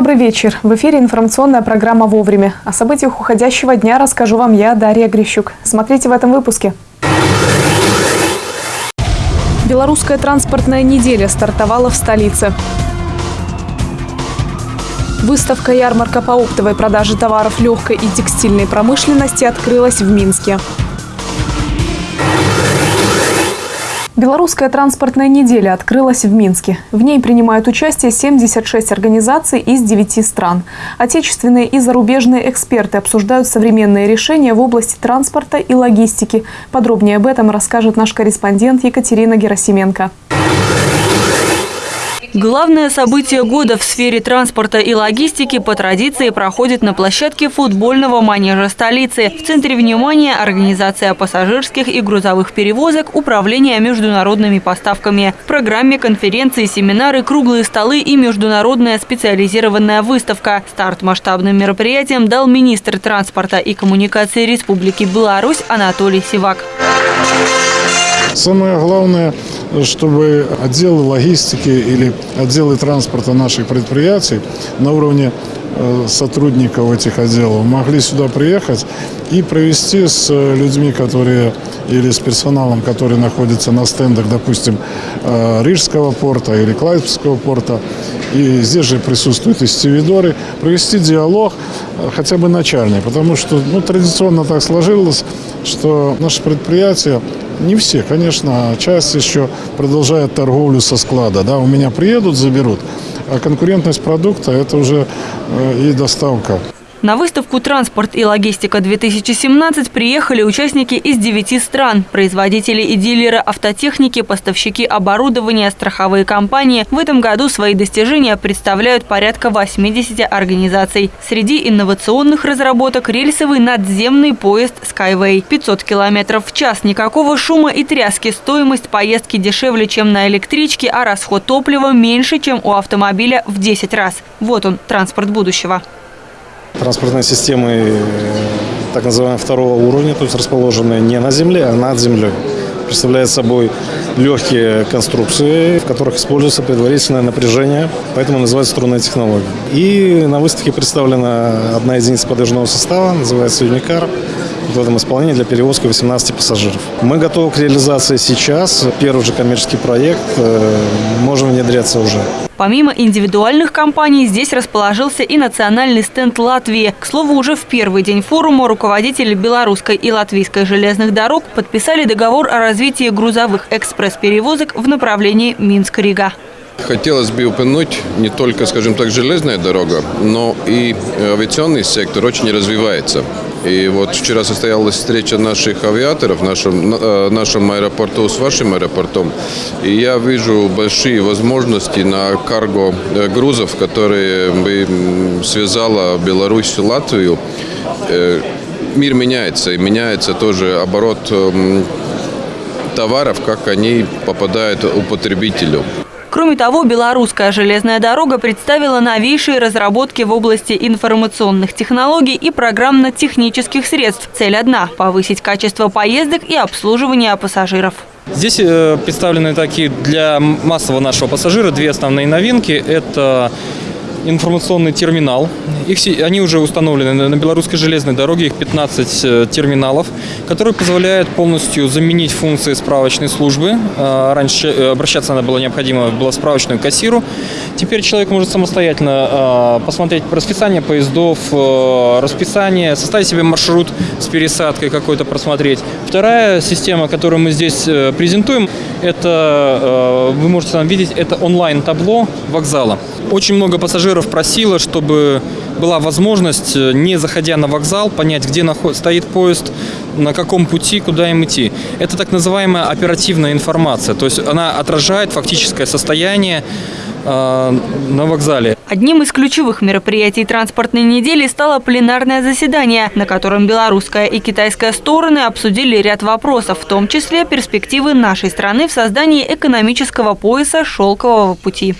Добрый вечер. В эфире информационная программа «Вовремя». О событиях уходящего дня расскажу вам я, Дарья Грищук. Смотрите в этом выпуске. Белорусская транспортная неделя стартовала в столице. Выставка-ярмарка по оптовой продаже товаров легкой и текстильной промышленности открылась в Минске. Белорусская транспортная неделя открылась в Минске. В ней принимают участие 76 организаций из 9 стран. Отечественные и зарубежные эксперты обсуждают современные решения в области транспорта и логистики. Подробнее об этом расскажет наш корреспондент Екатерина Герасименко. Главное событие года в сфере транспорта и логистики по традиции проходит на площадке футбольного манежа столицы. В центре внимания организация пассажирских и грузовых перевозок, управление международными поставками. В программе конференции, семинары, круглые столы и международная специализированная выставка. Старт масштабным мероприятием дал министр транспорта и коммуникации Республики Беларусь Анатолий Сивак. Самое главное, чтобы отделы логистики или отделы транспорта наших предприятий на уровне э, сотрудников этих отделов могли сюда приехать и провести с людьми, которые или с персоналом, который находится на стендах, допустим, э, Рижского порта или Клайпского порта, и здесь же присутствуют и стивидоры, провести диалог э, хотя бы начальный, потому что ну, традиционно так сложилось, что наши предприятия не все, конечно, часть еще продолжает торговлю со склада. Да, у меня приедут, заберут. А конкурентность продукта – это уже э, и доставка. На выставку «Транспорт и логистика-2017» приехали участники из девяти стран. Производители и дилеры автотехники, поставщики оборудования, страховые компании. В этом году свои достижения представляют порядка 80 организаций. Среди инновационных разработок – рельсовый надземный поезд Skyway. 500 км в час, никакого шума и тряски. Стоимость поездки дешевле, чем на электричке, а расход топлива меньше, чем у автомобиля в 10 раз. Вот он, транспорт будущего. Транспортные системы э, так называемого второго уровня, то есть расположенные не на земле, а над землей. Представляет собой легкие конструкции, в которых используется предварительное напряжение, поэтому называется струнная технология. И на выставке представлена одна единица подвижного состава, называется Unicar в этом исполнении для перевозки 18 пассажиров. Мы готовы к реализации сейчас. Первый же коммерческий проект. Э, можем внедряться уже. Помимо индивидуальных компаний, здесь расположился и национальный стенд Латвии. К слову, уже в первый день форума руководители белорусской и латвийской железных дорог подписали договор о развитии грузовых экспресс-перевозок в направлении Минск-Рига. Хотелось бы упомянуть не только, скажем так, железная дорога, но и авиационный сектор очень развивается. И вот вчера состоялась встреча наших авиаторов в нашем, э, нашем аэропорту с вашим аэропортом. И я вижу большие возможности на карго э, грузов, которые бы связала Беларусь и Латвию. Э, мир меняется, и меняется тоже оборот эм, товаров, как они попадают у потребителю. Кроме того, белорусская железная дорога представила новейшие разработки в области информационных технологий и программно-технических средств. Цель одна – повысить качество поездок и обслуживания пассажиров. Здесь э, представлены такие для массового нашего пассажира две основные новинки. Это информационный терминал. Их, они уже установлены на белорусской железной дороге, их 15 э, терминалов, которые позволяют полностью заменить функции справочной службы. А, раньше э, обращаться надо было необходимо было в справочную кассиру. Теперь человек может самостоятельно а, посмотреть расписание поездов, э, расписание, составить себе маршрут с пересадкой какой-то просмотреть. Вторая система, которую мы здесь презентуем, это, вы можете там видеть, это онлайн-табло вокзала. Очень много пассажиров просило, чтобы была возможность, э, не заходя на вокзал, понять, где стоит поезд, на каком пути, куда им идти. Это так называемая оперативная информация, то есть она отражает фактическое состояние э, на вокзале. Одним из ключевых мероприятий транспортной недели стало пленарное заседание, на котором белорусская и китайская стороны обсудили ряд вопросов, в том числе перспективы нашей страны в создании экономического пояса «Шелкового пути».